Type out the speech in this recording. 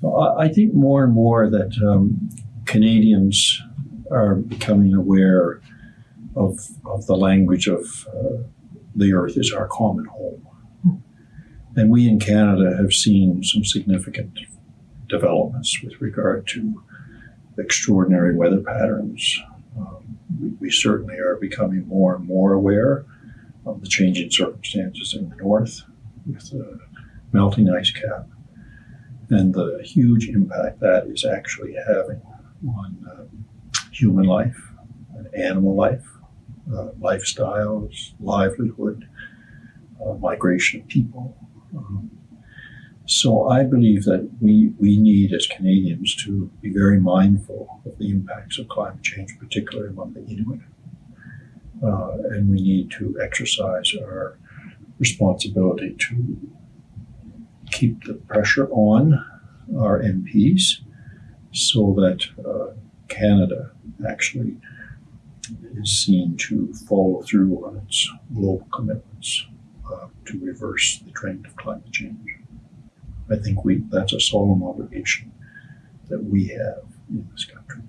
So I, I think more and more that um, Canadians are becoming aware of, of the language of uh, the earth is our common home. And we in Canada have seen some significant developments with regard to extraordinary weather patterns. Um, we, we certainly are becoming more and more aware of the changing circumstances in the north with the melting ice cap and the huge impact that is actually having on um, human life and animal life, uh, lifestyles, livelihood, uh, migration of people. Um, so I believe that we, we need as Canadians to be very mindful of the impacts of climate change, particularly among the Inuit. Uh, and we need to exercise our responsibility to keep the pressure on our MPs so that uh, Canada actually is seen to follow through on its global commitments uh, to reverse the trend of climate change. I think we that's a solemn obligation that we have in this country.